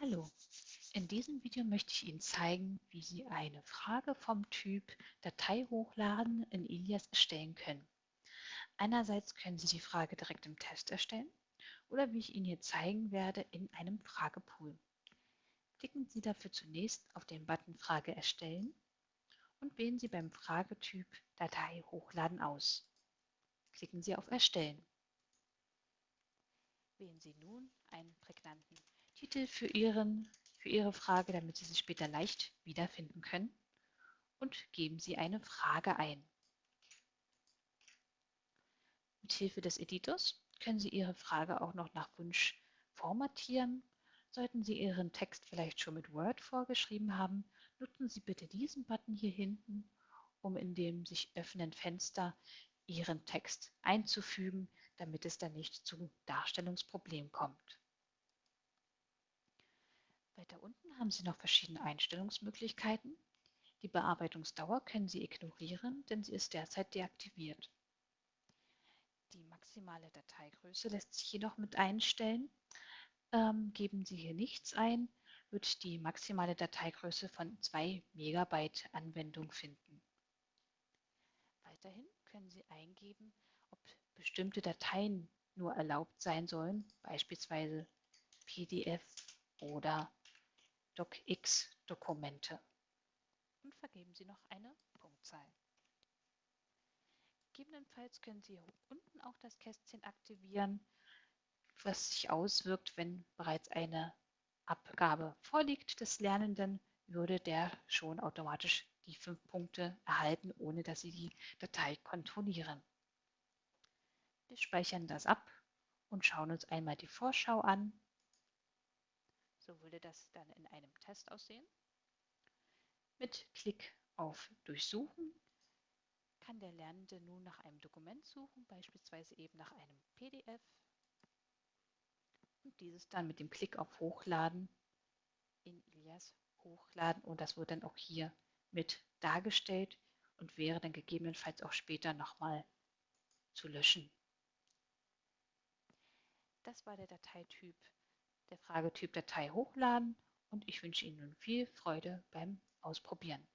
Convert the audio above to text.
Hallo, in diesem Video möchte ich Ihnen zeigen, wie Sie eine Frage vom Typ Datei hochladen in Ilias erstellen können. Einerseits können Sie die Frage direkt im Test erstellen oder wie ich Ihnen hier zeigen werde, in einem Fragepool. Klicken Sie dafür zunächst auf den Button Frage erstellen und wählen Sie beim Fragetyp Datei hochladen aus. Klicken Sie auf Erstellen. Wählen Sie nun einen prägnanten Titel für, Ihren, für Ihre Frage, damit Sie sie später leicht wiederfinden können und geben Sie eine Frage ein. Mit Hilfe des Editors können Sie Ihre Frage auch noch nach Wunsch formatieren. Sollten Sie Ihren Text vielleicht schon mit Word vorgeschrieben haben, nutzen Sie bitte diesen Button hier hinten, um in dem sich öffnenden Fenster Ihren Text einzufügen, damit es dann nicht zu Darstellungsproblemen kommt. Weiter unten haben Sie noch verschiedene Einstellungsmöglichkeiten. Die Bearbeitungsdauer können Sie ignorieren, denn sie ist derzeit deaktiviert. Die maximale Dateigröße lässt sich jedoch mit einstellen. Ähm, geben Sie hier nichts ein, wird die maximale Dateigröße von 2 Megabyte Anwendung finden. Weiterhin können Sie eingeben, ob bestimmte Dateien nur erlaubt sein sollen, beispielsweise PDF oder DocX-Dokumente und vergeben Sie noch eine Punktzahl. Gegebenenfalls können Sie hier unten auch das Kästchen aktivieren, was sich auswirkt, wenn bereits eine Abgabe vorliegt des Lernenden, würde der schon automatisch die fünf Punkte erhalten, ohne dass Sie die Datei kontrollieren. Wir speichern das ab und schauen uns einmal die Vorschau an. So würde das dann in einem Test aussehen. Mit Klick auf Durchsuchen kann der Lernende nun nach einem Dokument suchen, beispielsweise eben nach einem PDF und dieses dann mit dem Klick auf Hochladen in Ilias hochladen und das wird dann auch hier mit dargestellt und wäre dann gegebenenfalls auch später nochmal zu löschen. Das war der Dateityp der Fragetyp Datei hochladen und ich wünsche Ihnen nun viel Freude beim Ausprobieren.